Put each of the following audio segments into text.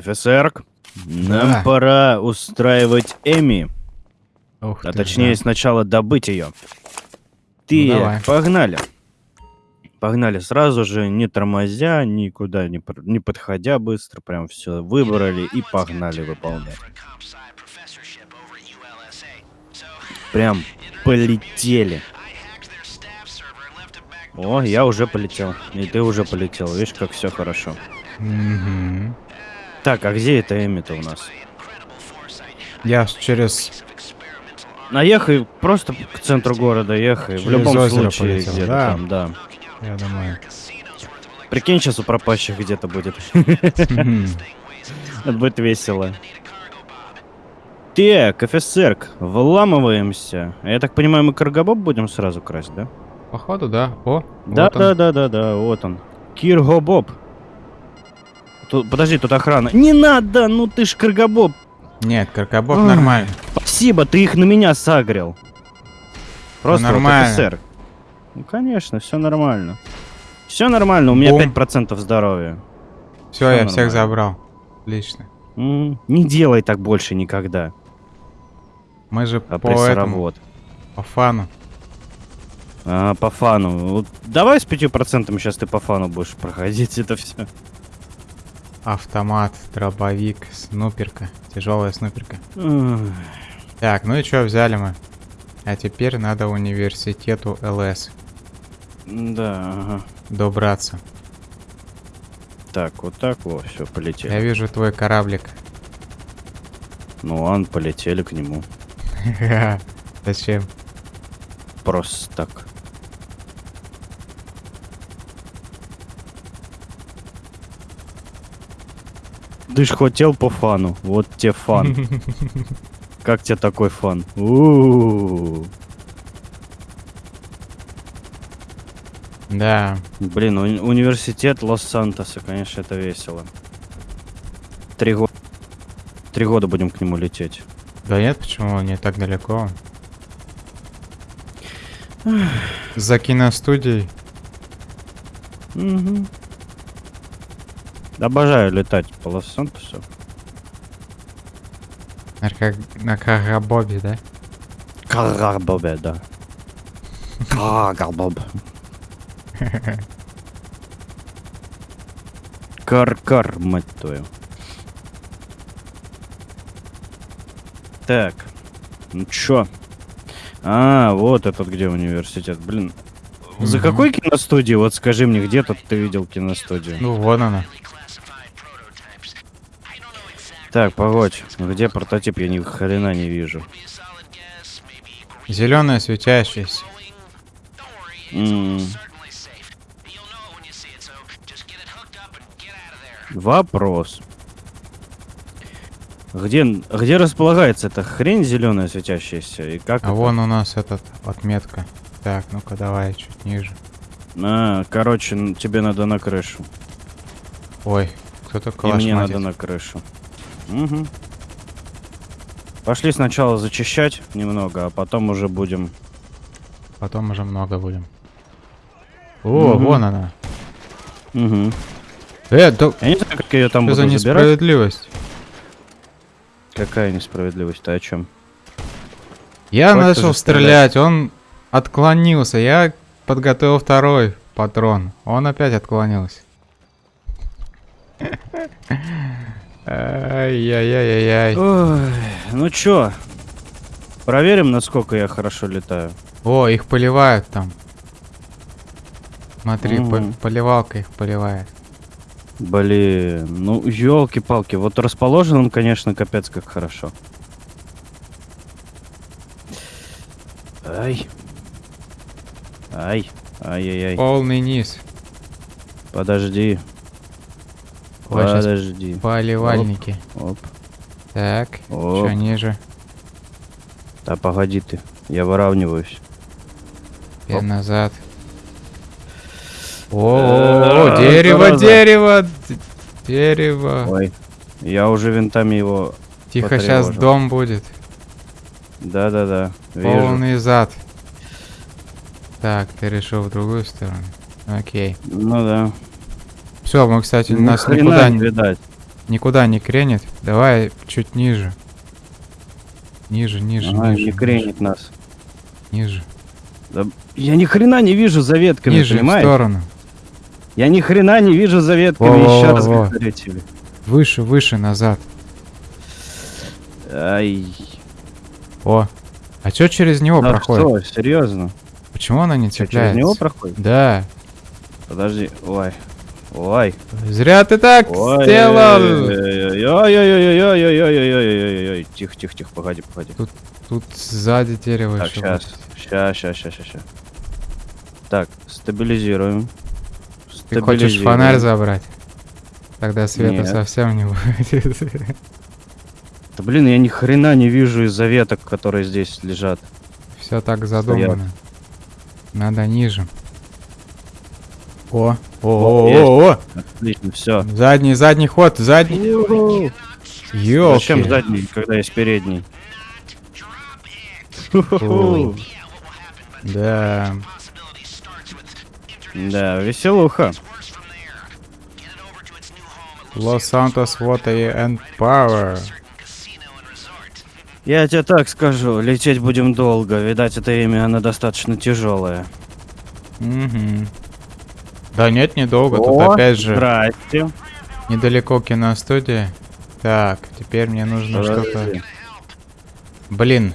ФСР, нам Да. пора устраивать Эми, Ух а ты, точнее да. сначала добыть ее. Ты, Ну, давай. погнали. Погнали сразу же, не тормозя, никуда не, не подходя быстро, прям все выбрали и погнали выполнять. Прям полетели. О, я уже полетел. И ты уже полетел. Видишь, как все хорошо. Мгм. Так, а где это Эми-то у нас? Я через... Наехай просто к центру города, ехай. В любом случае, где-то да? там, да. Я думаю. Прикинь, сейчас у пропащих где-то будет. Это будет весело. Так, офицер, вламываемся. Я так понимаю, мы каргабоб будем сразу красть, да? Походу, да. О, Да, вот он. да, да, да, да, вот он. Киргобоб. Тут, подожди, тут охрана. Не надо, ну ты ж каргабоб. Нет, каркабоб Ах. нормально. Спасибо, ты их на меня сагрил. Просто вот нормально. офицер. Ну, конечно, все нормально. Все нормально, у меня Бум. 5% здоровья. Все, я всех нормально. забрал. Отлично. Не делай так больше никогда. Мы же А по этому, по фану. А, по фану. Вот давай с 5% сейчас ты по фану будешь проходить это все. Автомат, дробовик, снуперка. Тяжелая снуперка. Так, ну и что взяли мы? А теперь надо университету ЛС Да, ага. добраться. Так, вот так вот, все, Я полетели. вижу твой кораблик. Ну ладно, полетели к нему. Зачем? Просто так. Ты ж хотел по фану. Вот тебе фан. Как тебе такой фан? У-у-у. Да. Блин, уни- университет Лос-Сантоса, конечно, это весело. Три года. Три года будем к нему лететь. Да нет, почему? Не так далеко. За киностудией. Мгм. Обожаю летать по Лос-Сантосу. На, как, на Карабобе, да? Карбобе, да. Карбоб. Кар-кар, мать твою. Так. Ну чё? А, вот этот где университет. Блин. За какой киностудии? Вот скажи мне, где тут ты видел киностудию? Ну, вон она. Так, погодь. Где прототип? Я ни хрена не вижу. Зеленая светящаяся. М. Вопрос. Где, где располагается эта хрень зеленая светящаяся? И как А это? вон у нас этот отметка. Так, ну-ка давай чуть ниже. А, короче, тебе надо на крышу. Ой, кто-то И мне надо на крышу. Угу. Пошли сначала зачищать немного, а потом уже будем... Потом уже много будем. О, Мгм. вон она. Угу. Э, да Я не знаю, как ее там что буду за забирать. несправедливость? Какая несправедливость? Ты о чем? Я ты начал же стрелять, он отклонился. Я подготовил второй патрон. Он опять отклонился. Ай-яй-яй-яй. Ну чё, проверим, насколько я хорошо летаю. О, их поливают там. Смотри, по- Мгм. поливалка их поливает. Блин, ну елки-палки, вот расположен он, конечно, капец как хорошо. Ай. Ай. Ай-яй-яй. Полный низ. Подожди. Подожди. Поливальники. Оп. Так, Оп. что ниже? Да погоди ты. Я выравниваюсь. Теперь Оп. назад. О, Э, дерево, зараза. дерево, д- дерево. Ой. Я уже винтами его... Тихо, сейчас потревожил. дом будет. Да-да-да. Вижу. Полный зад. Так, ты решил в другую сторону. Окей. Ну да. Все, мы, кстати, Ни нас никуда не видать. никуда не кренит. Давай чуть ниже. Ниже, ниже, Ага, ниже. не кренит нас. Ниже. Да я ни хрена не вижу за ветками, Ниже, в понимаешь? сторону. Я ни хрена не вижу за ветками, еще раз Во-во-во. говорю тебе. Выше, выше, назад. Ай. О. А чё через него Да проходит? что, серьезно? Почему она не Чё, через цепляется? него проходит? Да. Подожди, ой. Ой. Зря ты так Ой, сделал. Ой-ой-ой-ой-ой-ой-ой-ой-ой-ой-ой-ой-ой. Тихо, тихо, тихо, погоди, погоди. Тут сзади дерево Так, ещё сейчас, сейчас, сейчас, сейчас, сейчас. Так, стабилизируем. Ты хочешь фонарь забрать? Тогда света Нет. совсем не будет. Да блин, я ни хрена не вижу из-за веток, которые здесь лежат. Все так задумано. Надо ниже. О, о, о, о, о, Отлично, все. Задний, задний ход, задний. Ёлки. Зачем задний, когда есть передний? Да. Да, веселуха. Los Santos Water and Power. Я тебе так скажу, лететь будем долго. Видать, это имя, оно достаточно тяжелое. Мгм. Да нет, недолго. Тут опять же Здрасте. недалеко киностудия. Так, теперь мне нужно что-то... Блин.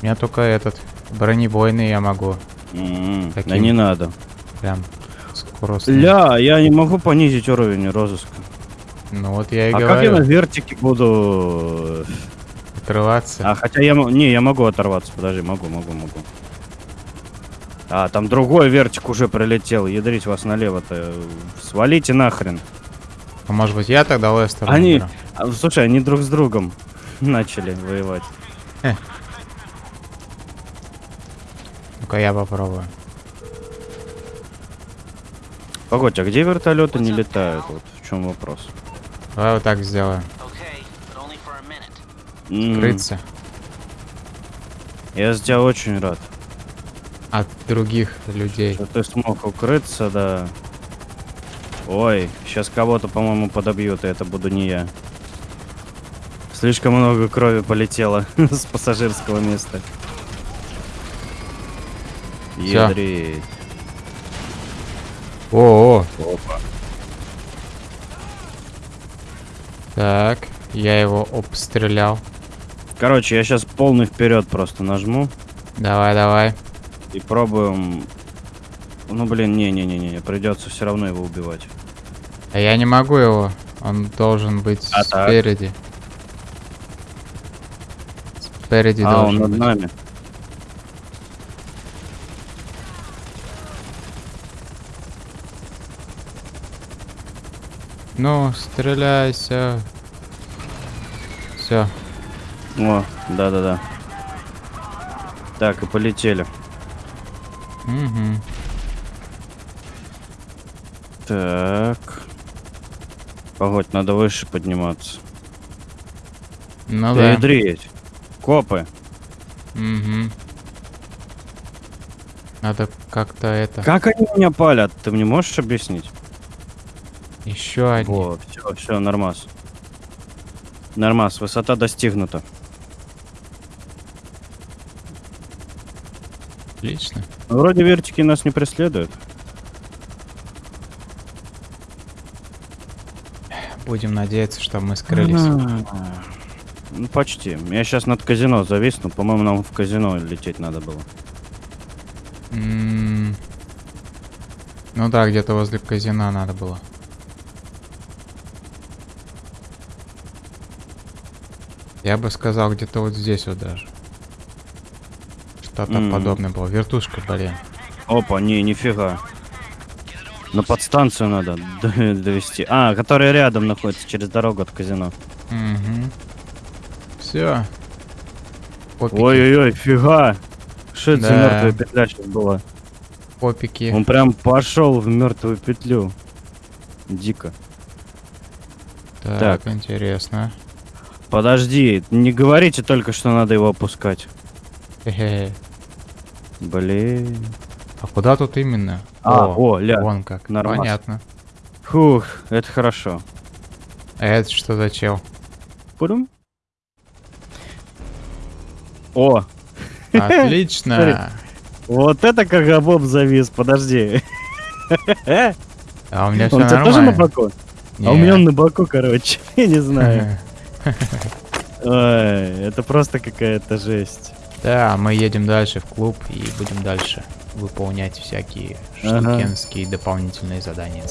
У меня только этот бронебойный я могу. М, Да Таким. не надо. Прям скоростно. Ля, я не могу понизить уровень розыска. Ну вот я и а как я говорю. на вертике буду... Отрываться. А, хотя я... Не, я могу оторваться. Подожди, могу, могу, могу. А, там другой вертик уже прилетел. Ядрить вас налево-то. Свалите нахрен. А может быть я тогда Лестер Они- выберу? А, слушай, они друг с другом начали воевать. Ну-ка я попробую. Погодь, а где вертолеты не летают? Вот в чем вопрос. Давай вот так сделаем. Okay, but only for a minute. М, Крыться Я за тебя очень рад, от других людей. что ты смог укрыться, да. Ой, сейчас кого-то, по-моему, подобьют, и это буду не я. Слишком много крови полетело с пассажирского места. Ядрить. О, о, Опа. так, я его обстрелял. Короче, я сейчас полный вперед просто нажму Давай, давай. И пробуем. Ну блин, не-не-не-не, придется все равно его убивать. А я не могу его. Он должен быть А так? спереди. Спереди а, он должен над быть. нами. Ну, стреляйся. Все. О, да-да-да. Так, и полетели. Угу. Так. Погодь, надо выше подниматься. Ну да. Ядрить. Копы. Угу. Надо как-то это. Как они меня палят? Ты мне можешь объяснить? Еще один. Во, все, все, нормас. Нормас, высота достигнута. Отлично. Ну, Вроде вертики нас не преследуют. Будем надеяться, что мы скрылись. А, Ну, почти. Я сейчас над казино зависну. По-моему, нам в казино лететь надо было. М, Ну да, где-то возле казино надо было. Я бы сказал, где-то вот здесь вот даже. Что-то М. подобное было. Вертушка, блин. Опа, не, нифига. На подстанцию надо довести. А, которая рядом находится, через дорогу от казино. Угу. Все. Ой-ой-ой, фига! Что это за Да. мертвая петля сейчас была? Попики. Он прям пошел в мертвую петлю. Дико. Так, так. интересно. Подожди, не говорите только, что надо его опускать. Блин. А куда тут именно? А, о, ля. Вон как. нормас. Понятно. Фух, это хорошо. А это что за чел? Пурум. О, Отлично. вот это как Боб завис, подожди. А у меня все Он у тебя тоже на нормально. боку? А у меня Нет. он на боку, короче. Я не знаю. Ой, это просто какая-то жесть. Да, мы едем дальше в клуб и будем дальше выполнять всякие Ага. штукенские дополнительные задания.